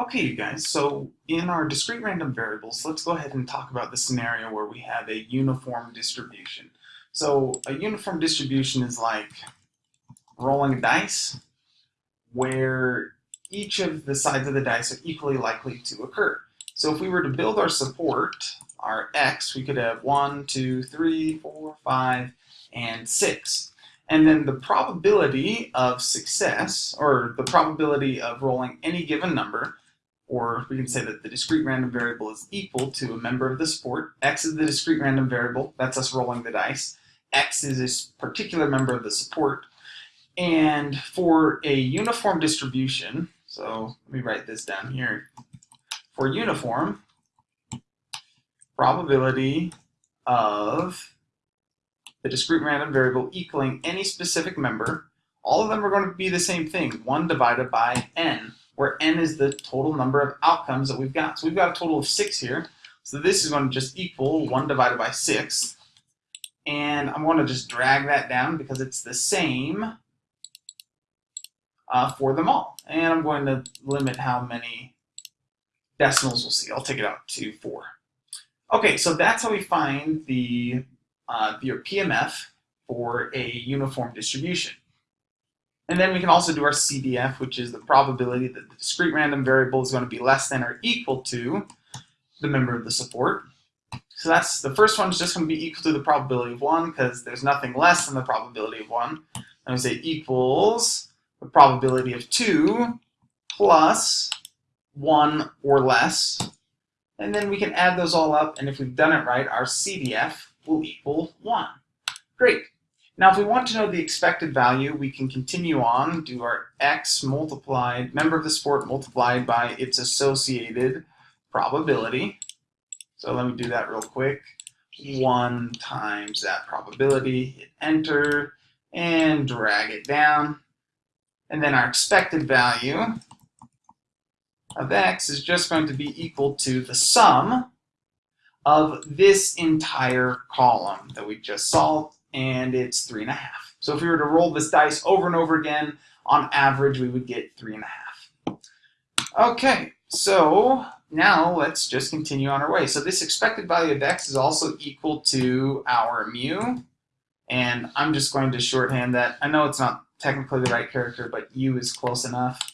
Okay, you guys, so in our discrete random variables, let's go ahead and talk about the scenario where we have a uniform distribution. So a uniform distribution is like rolling a dice where each of the sides of the dice are equally likely to occur. So if we were to build our support, our x, we could have 1, 2, 3, 4, 5, and 6. And then the probability of success, or the probability of rolling any given number, or we can say that the discrete random variable is equal to a member of the support. X is the discrete random variable, that's us rolling the dice. X is a particular member of the support. And for a uniform distribution, so let me write this down here. For uniform, probability of the discrete random variable equaling any specific member, all of them are going to be the same thing, 1 divided by n where n is the total number of outcomes that we've got. So we've got a total of 6 here. So this is going to just equal 1 divided by 6. And I'm going to just drag that down because it's the same uh, for them all. And I'm going to limit how many decimals we'll see. I'll take it out to 4. Okay, so that's how we find the uh, your PMF for a uniform distribution. And then we can also do our CDF, which is the probability that the discrete random variable is going to be less than or equal to the member of the support. So that's the first one is just going to be equal to the probability of 1 because there's nothing less than the probability of 1. And we say equals the probability of 2 plus 1 or less. And then we can add those all up, and if we've done it right, our CDF will equal 1. Great. Now, if we want to know the expected value, we can continue on, do our x multiplied, member of the support multiplied by its associated probability. So let me do that real quick. 1 times that probability, hit enter, and drag it down. And then our expected value of x is just going to be equal to the sum of this entire column that we just solved and it's three and a half. So if we were to roll this dice over and over again, on average, we would get three and a half. Okay, so now let's just continue on our way. So this expected value of x is also equal to our mu, and I'm just going to shorthand that. I know it's not technically the right character, but u is close enough.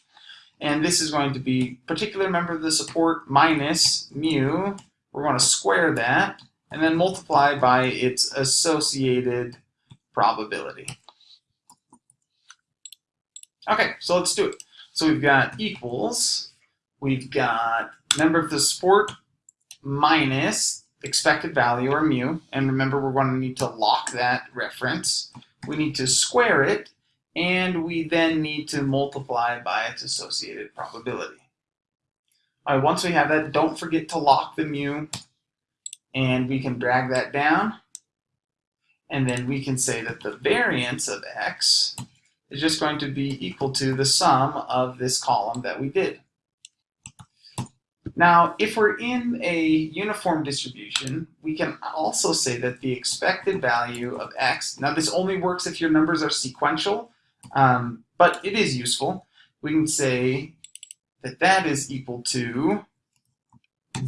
And this is going to be particular member of the support minus mu. We're going to square that, and then multiply by its associated probability. Okay, so let's do it. So we've got equals, we've got member of the support minus expected value or mu, and remember we're going to need to lock that reference. We need to square it, and we then need to multiply by its associated probability. All right, once we have that, don't forget to lock the mu and we can drag that down and then we can say that the variance of x is just going to be equal to the sum of this column that we did. Now, if we're in a uniform distribution, we can also say that the expected value of x, now this only works if your numbers are sequential, um, but it is useful. We can say that that is equal to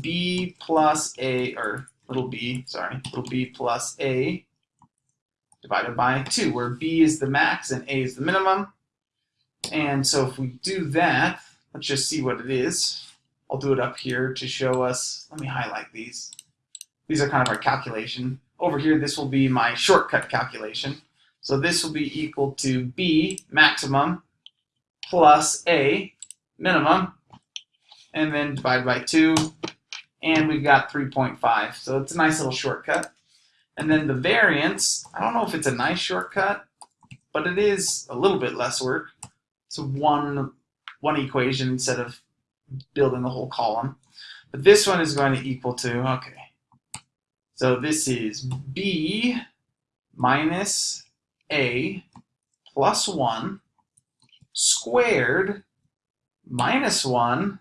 b plus a, or little b, sorry, little b plus a divided by 2, where b is the max and a is the minimum. And so if we do that, let's just see what it is. I'll do it up here to show us, let me highlight these. These are kind of our calculation. Over here, this will be my shortcut calculation. So this will be equal to b maximum plus a minimum, and then divided by 2, and we've got 3.5. So it's a nice little shortcut. And then the variance, I don't know if it's a nice shortcut, but it is a little bit less work. So one, one equation instead of building the whole column. But this one is going to equal to, okay. So this is B minus A plus 1 squared minus 1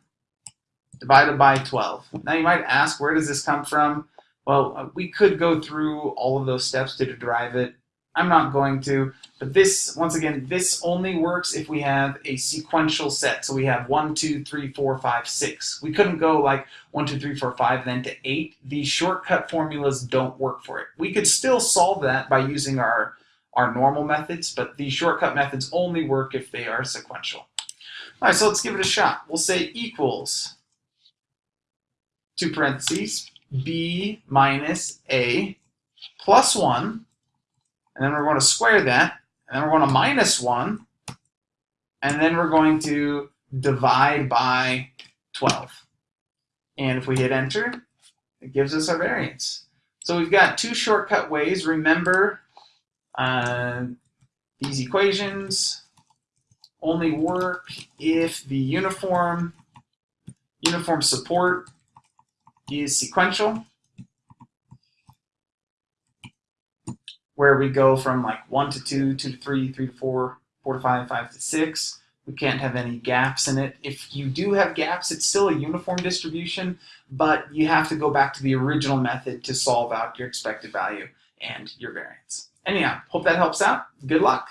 divided by 12. Now you might ask, where does this come from? Well, uh, we could go through all of those steps to derive it, I'm not going to, but this, once again, this only works if we have a sequential set. So we have 1, 2, 3, 4, 5, 6. We couldn't go like 1, 2, 3, 4, 5, then to eight. These shortcut formulas don't work for it. We could still solve that by using our, our normal methods, but these shortcut methods only work if they are sequential. All right, so let's give it a shot. We'll say equals, two parentheses, b minus a plus 1, and then we're going to square that, and then we're going to minus 1, and then we're going to divide by 12. And if we hit enter, it gives us our variance. So we've got two shortcut ways. Remember, uh, these equations only work if the uniform uniform support is sequential, where we go from like 1 to 2, 2 to 3, 3 to 4, 4 to 5, 5 to 6. We can't have any gaps in it. If you do have gaps, it's still a uniform distribution, but you have to go back to the original method to solve out your expected value and your variance. Anyhow, hope that helps out. Good luck.